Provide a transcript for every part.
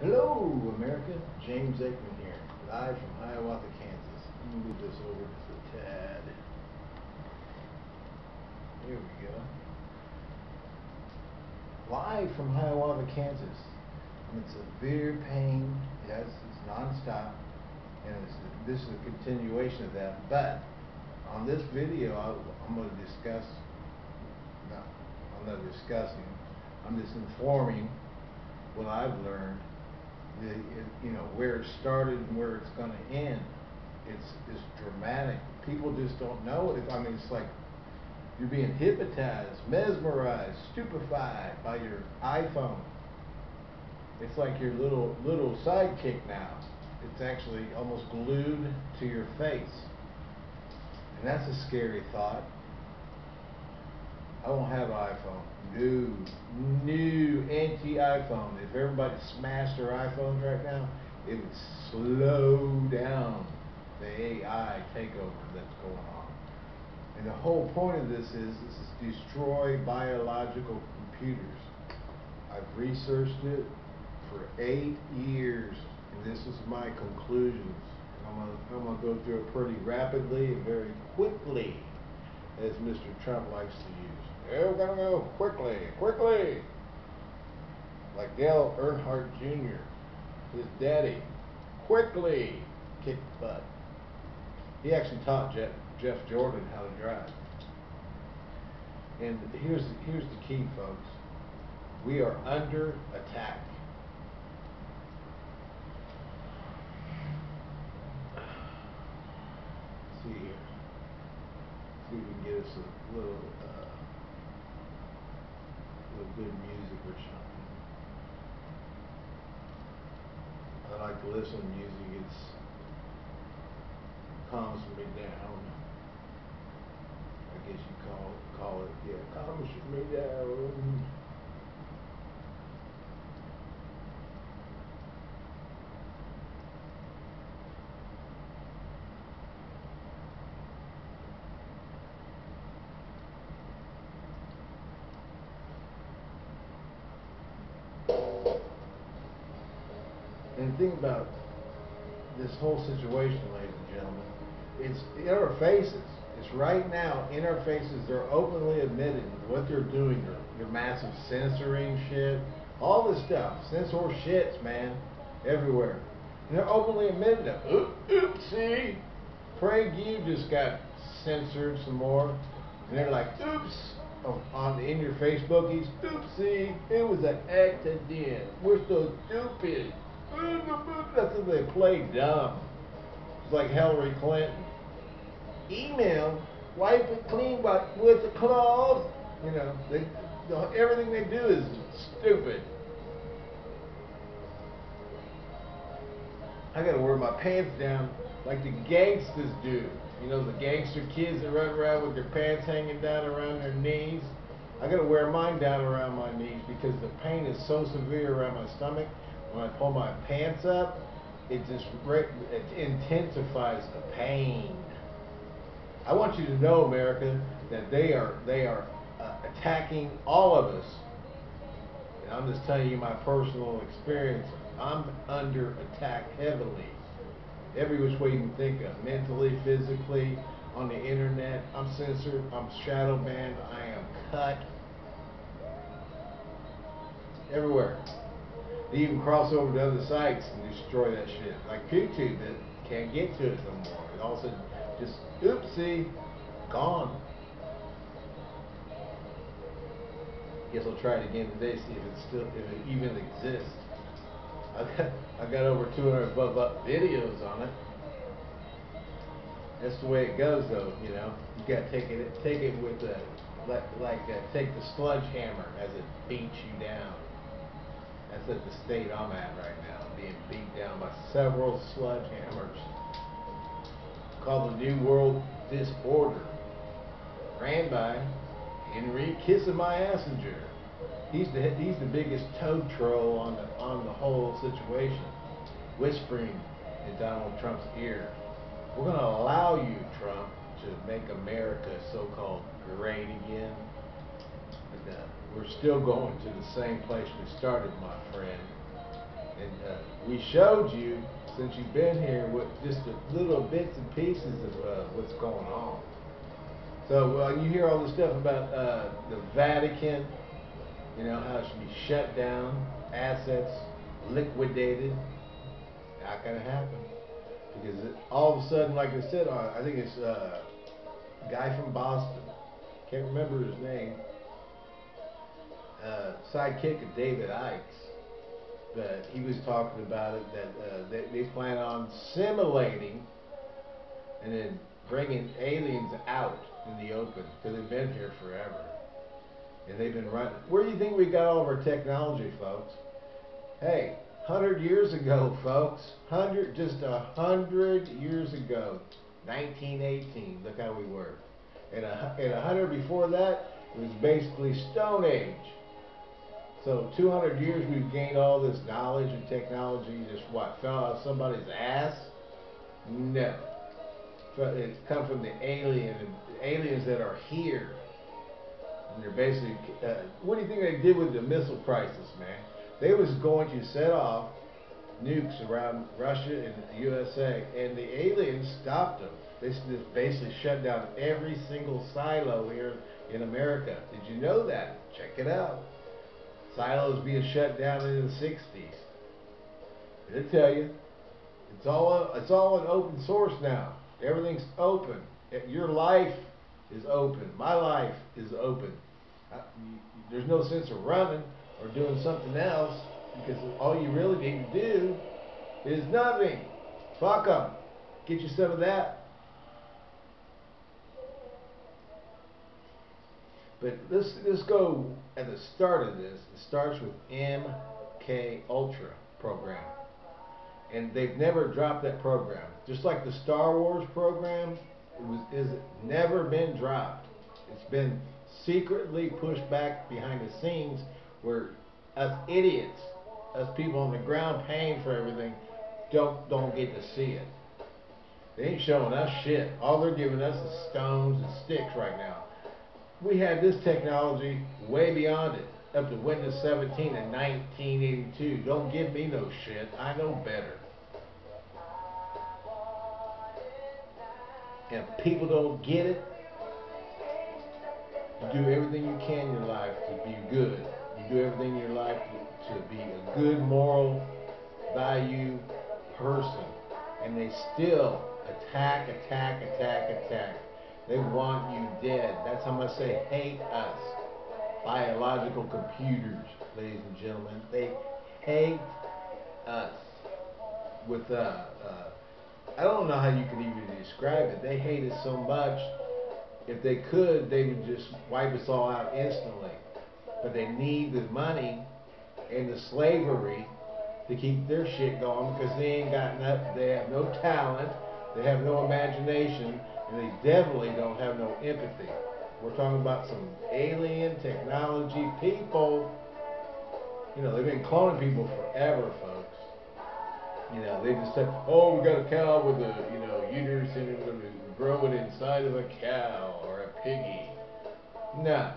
Hello, America. James Aikman here, live from Hiawatha, Kansas. Let me move this over just a tad. Here we go. Live from Hiawatha, Kansas. It's a severe pain. Yes, it's nonstop. And it's, this is a continuation of that. But on this video, I, I'm going to discuss, no, I'm not discussing, I'm just informing what I've learned the, you know, where it started and where it's going to end. It's, it's dramatic. People just don't know it. I mean, it's like you're being hypnotized, mesmerized, stupefied by your iPhone. It's like your little little sidekick now. It's actually almost glued to your face. And that's a scary thought. I don't have an iPhone. New, new anti-iPhone. If everybody smashed their iPhones right now, it would slow down the AI takeover that's going on. And the whole point of this is, this is destroy biological computers. I've researched it for eight years, and this is my conclusions. I'm gonna, I'm gonna go through it pretty rapidly and very quickly, as Mr. Trump likes to use. Yeah, we're gonna go quickly, quickly. Like Dale Earnhardt Jr., his daddy, quickly kicked butt. He actually taught Jeff, Jeff Gordon how to drive. And here's here's the key, folks. We are under attack. Let's see here. See if we can get us a little. Uh, good music or something. I like to listen to music. It's calms me down. I guess you call call it, yeah, calms me down. And think about this whole situation, ladies and gentlemen. It's in our faces. It's right now in our faces. They're openly admitting what they're doing. They're, they're massive censoring shit. All this stuff. Censor shits, man. Everywhere. And they're openly admitting it. Oop, oopsie. Craig, you just got censored some more. And they're like, oops. Oh, on in your Facebookies, oopsie, it was an accident. We're so stupid. That's what they play dumb. It's like Hillary Clinton. Email, wipe it clean with the cloth. You know, they, everything they do is stupid. I gotta wear my pants down like the gangsters do. You know, the gangster kids that run around with their pants hanging down around their knees. I gotta wear mine down around my knees because the pain is so severe around my stomach when I pull my pants up, it just it intensifies the pain. I want you to know, America, that they are they are uh, attacking all of us. And I'm just telling you my personal experience. I'm under attack heavily, every which way you can think of, mentally, physically, on the internet. I'm censored. I'm shadow banned. I am cut everywhere. They even cross over to other sites and destroy that shit. Like YouTube that can't get to it no more. And all of a sudden, just oopsie, gone. Guess I'll try it again today, see if it still, if it even exists. I got, I got over 200 above up videos on it. That's the way it goes, though. You know, you got to take it, take it with a, like, like uh, take the sludge hammer as it beats you down. That's at the state I'm at right now, being beat down by several sledgehammers. Called the New World Disorder. Ran by Henry Kissing My Assinger. He's the he's the biggest toad troll on the on the whole situation, whispering in Donald Trump's ear. We're going to allow you, Trump, to make America so-called great again. Uh, we're still going to the same place we started, my friend. And uh, we showed you since you've been here what just the little bits and pieces of uh, what's going on. So uh, you hear all this stuff about uh, the Vatican, you know how it should be shut down, assets liquidated. Not gonna happen because it, all of a sudden, like I said, uh, I think it's uh, a guy from Boston. Can't remember his name. Uh, sidekick of David Icke but he was talking about it that uh, they, they plan on simulating and then bringing aliens out in the open because they've been here forever and they've been running. Where do you think we got all of our technology, folks? Hey, hundred years ago, folks, hundred just a hundred years ago, 1918. Look how we were. And a, and hundred before that, it was basically Stone Age. So 200 years we've gained all this knowledge and technology just what, fell out of somebody's ass? No. It's come from the alien, the aliens that are here. And they're basically, uh, what do you think they did with the missile crisis, man? They was going to set off nukes around Russia and the USA, and the aliens stopped them. They just basically shut down every single silo here in America. Did you know that? Check it out. Silos being shut down in the 60s. It'll tell you. It's all it's all an open source now. Everything's open. Your life is open. My life is open. There's no sense of running or doing something else because all you really need to do is nothing. Fuck them. Get you some of that. But let's let's go at the start of this. It starts with MK Ultra program, and they've never dropped that program. Just like the Star Wars program, it was is never been dropped. It's been secretly pushed back behind the scenes, where us idiots, us people on the ground paying for everything, don't don't get to see it. They ain't showing us shit. All they're giving us is stones and sticks right now we had this technology way beyond it, up to Windows 17 in 1982. Don't give me no shit. I know better. And people don't get it. You do everything you can in your life to be good. You do everything in your life to, to be a good moral value person. And they still attack, attack, attack, attack. They want you dead. That's how much they hate us. Biological computers, ladies and gentlemen. They hate us with, uh, uh, I don't know how you can even describe it. They hate us so much. If they could, they would just wipe us all out instantly. But they need the money and the slavery to keep their shit going because they ain't got enough, they have no talent, they have no imagination, and they definitely don't have no empathy. We're talking about some alien technology people. You know, they've been cloning people forever, folks. You know, they just said, oh, we got a cow with a, you know, uterus and we're going to grow it inside of a cow or a piggy. No.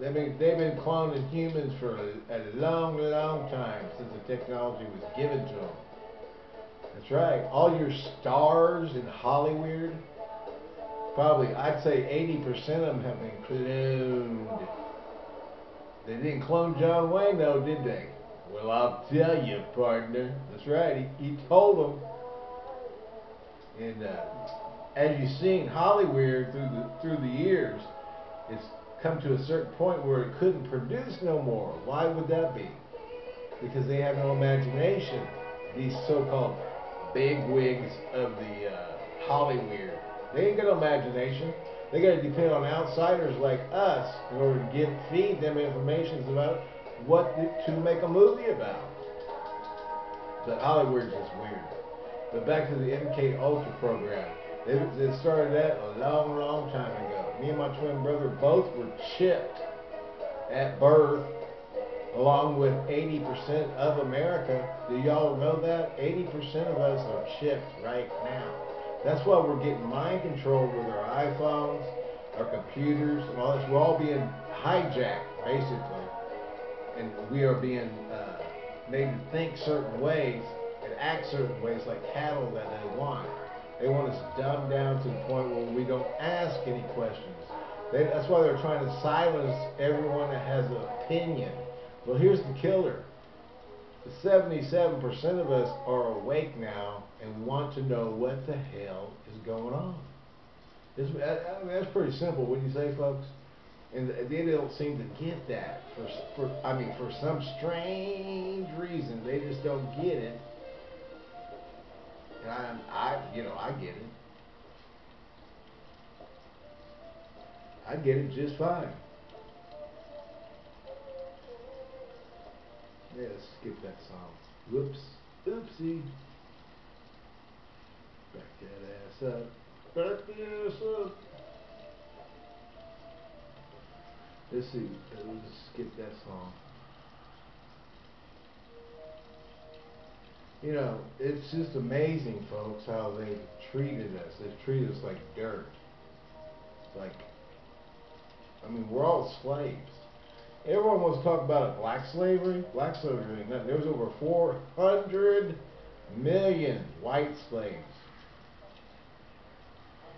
They've been, they've been cloning humans for a, a long, long time since the technology was given to them. That's right. All your stars in Hollywood, probably, I'd say 80% of them have been cloned. They didn't clone John Wayne, though, did they? Well, I'll tell you, partner. That's right. He, he told them. And uh, as you've seen, Hollywood through the through the years, it's come to a certain point where it couldn't produce no more. Why would that be? Because they have no imagination. These so-called big wigs of the uh, Hollywood they ain't got no imagination. They got to depend on outsiders like us in order to get feed them information about what to make a movie about. But Hollywood's just weird. But back to the MK Ultra program. It, it started that a long, long time ago. Me and my twin brother both were chipped at birth along with 80% of America. Do y'all know that? 80% of us are chipped right now. That's why we're getting mind control with our iPhones, our computers, and all this. We're all being hijacked, basically. And we are being uh, made to think certain ways and act certain ways like cattle that they want. They want us dumbed down to the point where we don't ask any questions. They, that's why they're trying to silence everyone that has an opinion. Well, here's the killer. 77% of us are awake now and want to know what the hell is going on. It's, I mean, that's pretty simple, wouldn't you say, folks? And they don't seem to get that. For, for I mean, for some strange reason, they just don't get it. And I, I, you know, I get it. I get it just fine. Yeah, let's skip that song. Whoops. Oopsie. Back that ass up. Back the ass up. Let's see. Let's skip that song. You know, it's just amazing, folks, how they've treated us. They've treated us like dirt. Like, I mean, we're all slaves. Everyone wants to talk about it. Black slavery? Black slavery nothing. There was over 400 million white slaves.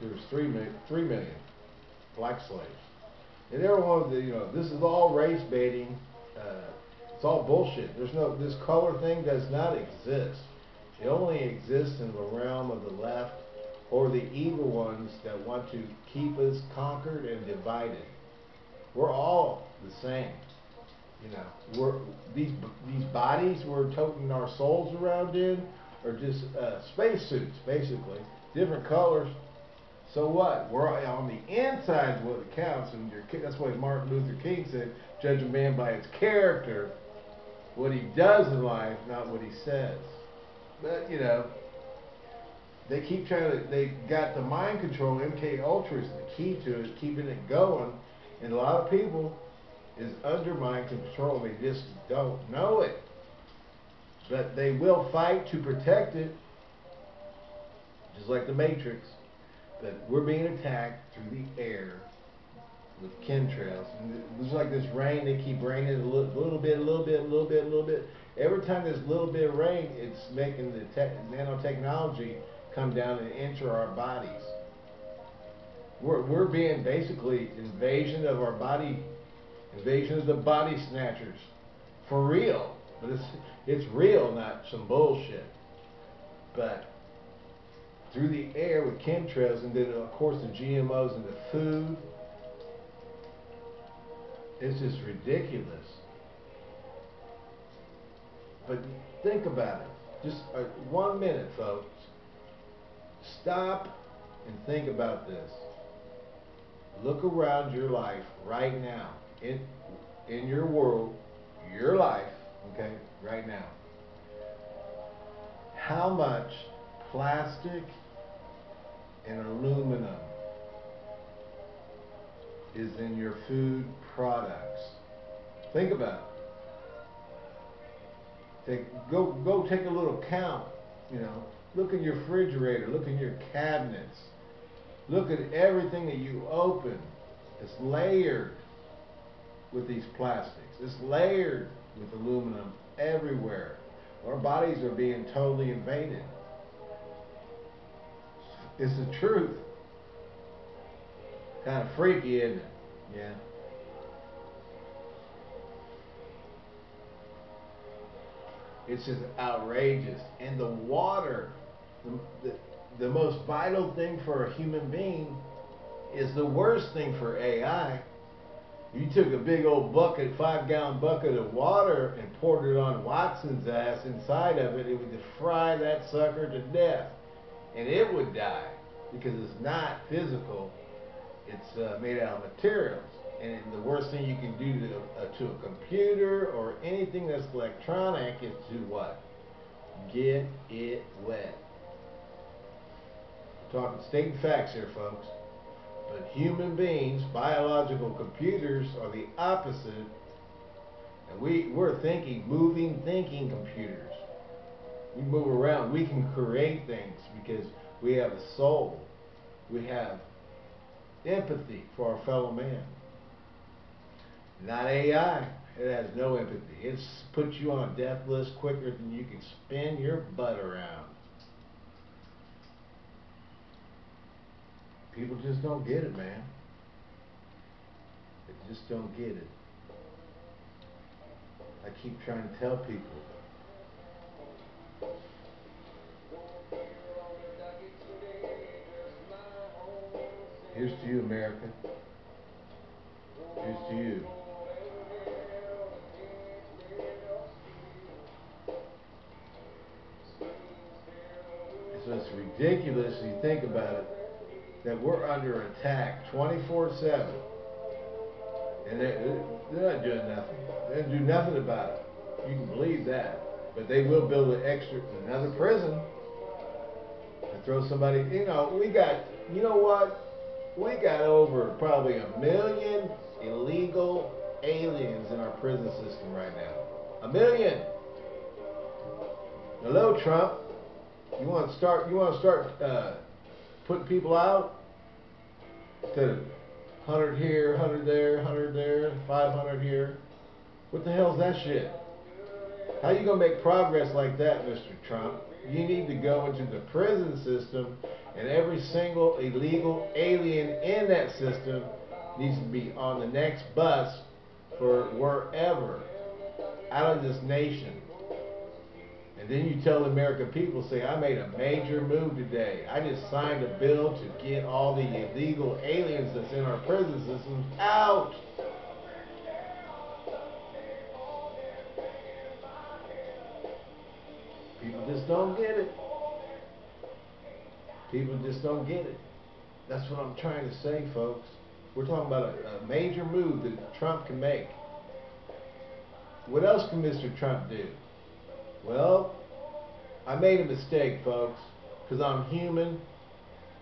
There was 3 million, 3 million black slaves. And everyone, you know, this is all race baiting. Uh, it's all bullshit. There's no, this color thing does not exist. It only exists in the realm of the left or the evil ones that want to keep us conquered and divided. We're all the same. You know, we're these these bodies we're toting our souls around in are just uh, spacesuits, basically, different colors. So what? We're on the inside what it counts, and that's why Martin Luther King said, "Judge a man by his character." what he does in life, not what he says. But, you know, they keep trying to, they got the mind control. MK Ultra is the key to it, keeping it going. And a lot of people is under mind control. They just don't know it. But they will fight to protect it, just like the Matrix. But we're being attacked through the air with chemtrails. And it was like this rain, they keep raining a little, little bit, a little bit, a little bit, a little bit. Every time there's a little bit of rain, it's making the nanotechnology come down and enter our bodies. We're, we're being basically invasion of our body, invasion of the body snatchers. For real. But it's, it's real, not some bullshit. But through the air with chemtrails and then of course the GMOs in the food, it's just ridiculous. But think about it. Just uh, one minute, folks. Stop and think about this. Look around your life right now. In, in your world, your life, okay, right now. How much plastic and aluminum is in your food products. Think about it. Take, go, go take a little count, you know. Look in your refrigerator, look in your cabinets. Look at everything that you open. It's layered with these plastics. It's layered with aluminum everywhere. Our bodies are being totally invaded. It's the truth. Kind of freaky, isn't it? Yeah. It's just outrageous. And the water, the, the, the most vital thing for a human being is the worst thing for AI. You took a big old bucket, five gallon bucket of water and poured it on Watson's ass inside of it, it would fry that sucker to death. And it would die because it's not physical, it's uh, made out of materials. And the worst thing you can do to, uh, to a computer or anything that's electronic is to what? Get it wet. We're talking stating facts here, folks. But human beings, biological computers, are the opposite. And we, we're thinking, moving, thinking computers. We move around. We can create things because we have a soul. We have empathy for our fellow man. Not AI. It has no empathy. It puts you on a death list quicker than you can spin your butt around. People just don't get it, man. They just don't get it. I keep trying to tell people. Here's to you, America. Here's to you. So it's ridiculous when you think about it that we're under attack 24 7. And they're, they're not doing nothing. They do nothing about it. You can believe that. But they will build an extra, another prison and throw somebody. You know, we got, you know what? We got over probably a million illegal aliens in our prison system right now. A million. Hello, Trump. You want to start? You want to start uh, putting people out? To hundred here, hundred there, hundred there, five hundred here. What the hell's that shit? How you gonna make progress like that, Mr. Trump? You need to go into the prison system, and every single illegal alien in that system needs to be on the next bus for wherever out of this nation. And then you tell the American people, say, I made a major move today. I just signed a bill to get all the illegal aliens that's in our prison systems out. People just don't get it. People just don't get it. That's what I'm trying to say, folks. We're talking about a, a major move that Trump can make. What else can Mr. Trump do? Well, I made a mistake, folks, because I'm human.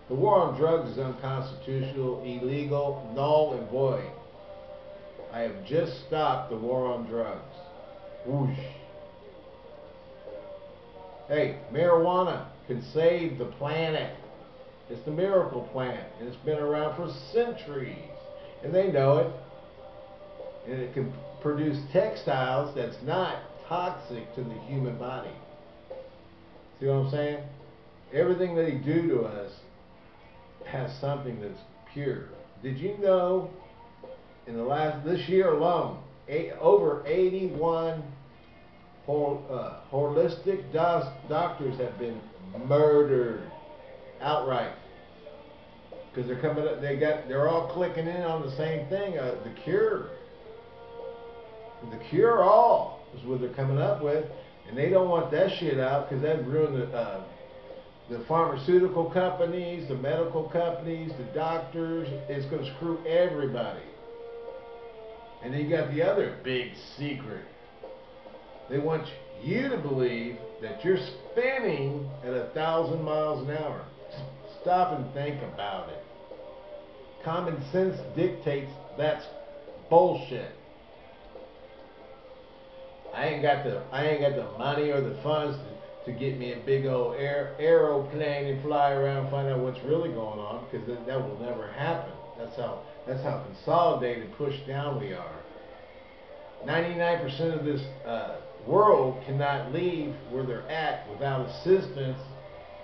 The war on drugs is unconstitutional, illegal, null, and void. I have just stopped the war on drugs. Whoosh. Hey, marijuana can save the planet. It's the miracle plant, and it's been around for centuries, and they know it. And it can produce textiles that's not toxic to the human body. See what I'm saying? Everything they do to us has something that's pure. Did you know in the last this year alone, eight, over 81 whole, uh, holistic doctors have been murdered outright because they're coming up. They got they're all clicking in on the same thing. Uh, the cure, the cure all is what they're coming up with, and they don't want that shit out because that'd ruin the. Uh, the pharmaceutical companies, the medical companies, the doctors, it's going to screw everybody. And then you got the other big secret. They want you to believe that you're spinning at a thousand miles an hour. Stop and think about it. Common sense dictates that's bullshit. I ain't got the I ain't got the money or the funds to, to get me a big old air, aeroplane and fly around and find out what's really going on because that, that will never happen. That's how that's how consolidated, pushed down we are. 99% of this uh, world cannot leave where they're at without assistance,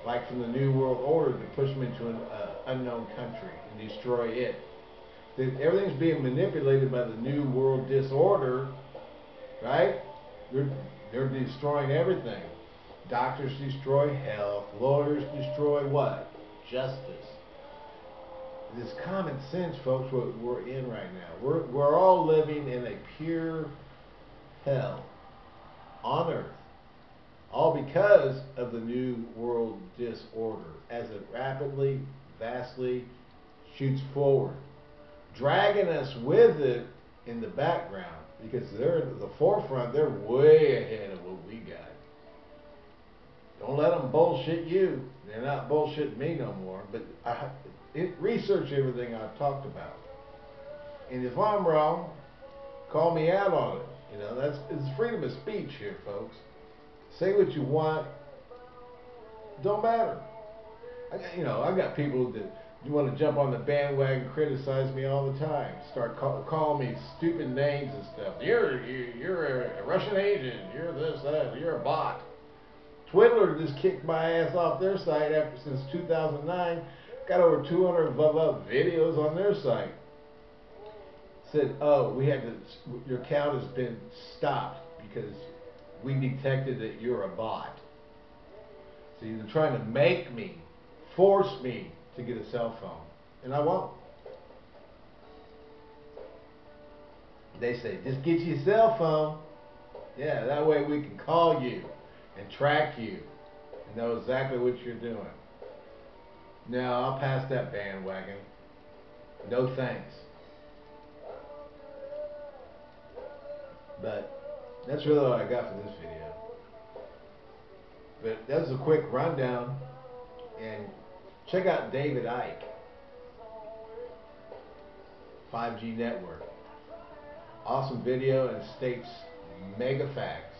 like from the New World Order, to push them into an uh, unknown country and destroy it. Everything's being manipulated by the New World Disorder, right? They're, they're destroying everything. Doctors destroy health. Lawyers destroy what? Justice. This common sense, folks, what we're in right now. We're, we're all living in a pure hell on earth. All because of the New World Disorder as it rapidly, vastly shoots forward, dragging us with it in the background because they're at the forefront. They're way ahead of what we got. Don't let them bullshit you. They're not bullshitting me no more. But I, it, research everything I've talked about. And if I'm wrong, call me out on it. You know, that's it's freedom of speech here, folks. Say what you want. Don't matter. I you know, I've got people that You want to jump on the bandwagon, criticize me all the time, start call, calling me stupid names and stuff. You're you, you're a Russian agent. You're this that. You're a bot. Twiddler just kicked my ass off their site after since 2009. Got over 200 videos on their site. Said, oh, we had to. Your account has been stopped because we detected that you're a bot. So you're trying to make me, force me to get a cell phone. And I won't. They say, just get you a cell phone. Yeah, that way we can call you and track you and know exactly what you're doing. No, I'll pass that bandwagon. No thanks. But that's really all I got for this video. But that was a quick rundown. And check out David Icke. 5G network. Awesome video and states mega facts.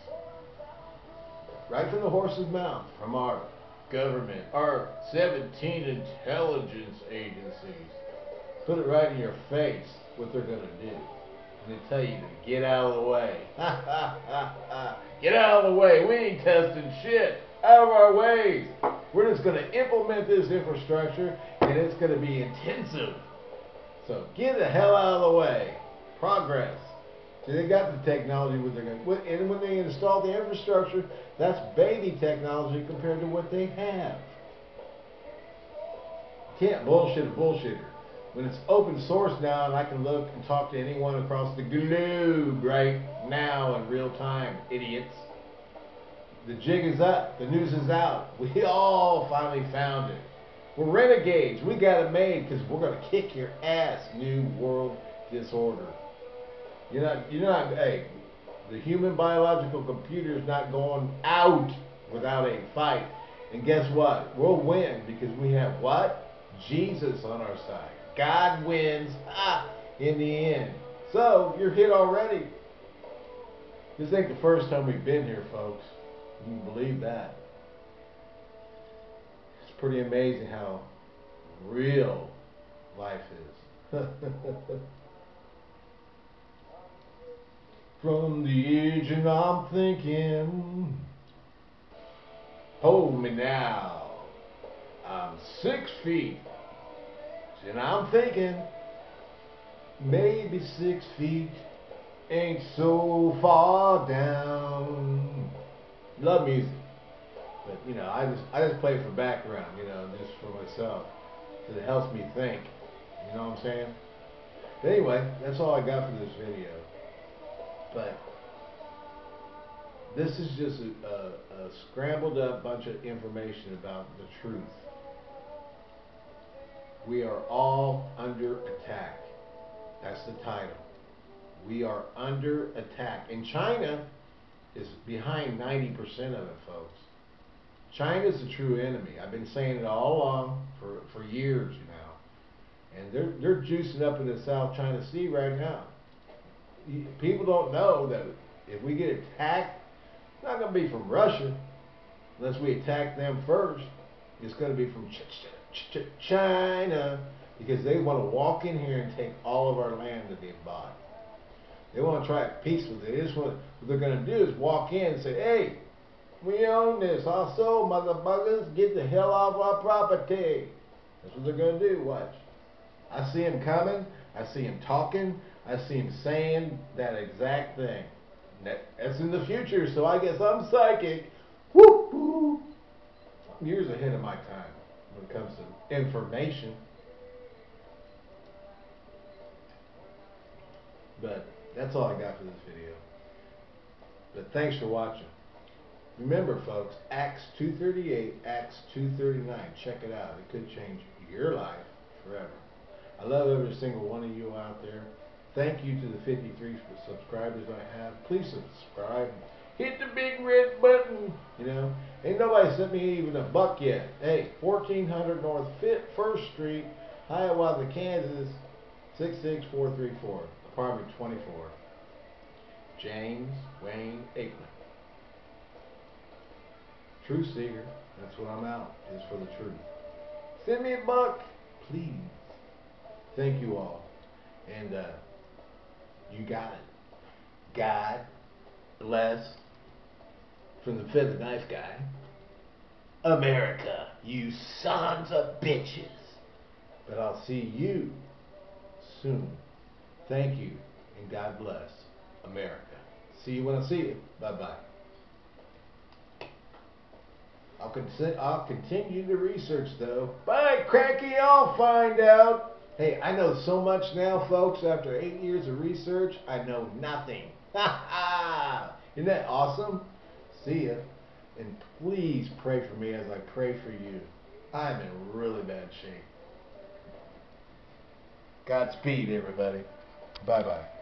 Right from the horse's mouth, from our government, our 17 intelligence agencies. Put it right in your face what they're going to do. And they tell you to get out of the way. get out of the way. We ain't testing shit. Out of our ways. We're just going to implement this infrastructure and it's going to be intensive. So get the hell out of the way. Progress. See, they got the technology they're going and when they install the infrastructure, that's baby technology compared to what they have. Can't bullshit a bullshitter. When it's open source now and I can look and talk to anyone across the globe right now in real time, idiots. The jig is up. The news is out. We all finally found it. We're renegades. We got it made because we're going to kick your ass, New World Disorder. You're not, you're not, hey, the human biological computer is not going out without a fight. And guess what? We'll win because we have what? Jesus on our side. God wins ah, in the end. So, you're hit already. This ain't the first time we've been here, folks. You can believe that. It's pretty amazing how real life is. From the edge and I'm thinking, hold me now. I'm six feet. And I'm thinking, maybe six feet ain't so far down. Love music. But, you know, I just I just play for background, you know, just for myself. Because it helps me think. You know what I'm saying? But anyway, that's all I got for this video. But this is just a, a, a scrambled up bunch of information about the truth. We are all under attack. That's the title. We are under attack. In China is behind 90% of it, folks. China's the true enemy. I've been saying it all along for, for years now. And they're, they're juicing up in the South China Sea right now people don't know that if we get attacked, it's not going to be from Russia unless we attack them first. It's going to be from ch ch ch China because they want to walk in here and take all of our land that they've bought. They want to try peace with it. They just want, what they're going to do is walk in and say, hey, we own this. Also, motherfuckers, get the hell off our property. That's what they're going to do. Watch. I see him coming. I see him talking. I see him saying that exact thing. That's in the future, so I guess I'm psychic. Whoop. I'm years ahead of my time when it comes to information. But that's all I got for this video. But thanks for watching. Remember, folks, Acts 238, Acts 239. Check it out. It could change your life forever. I love every single one of you out there. Thank you to the 53 subscribers I have. Please subscribe. Hit the big red button. You know, ain't nobody sent me even a buck yet. Hey, 1400 North Fit First Street, Hiawatha, Kansas, 66434, apartment 24. James Wayne Aikman. Truth seeker. That's what I'm out, is for the truth. Send me a buck, please. Thank you all. And uh, you got it. God bless from the feather knife guy. America, you sons of bitches. But I'll see you soon. Thank you, and God bless America. See you when I see you. Bye bye. I'll, I'll continue the research though. Bye, Cracky. I'll find out. Hey, I know so much now, folks. After eight years of research, I know nothing. Ha ha! Isn't that awesome? See ya. And please pray for me as I pray for you. I'm in really bad shape. Godspeed, everybody. Bye bye.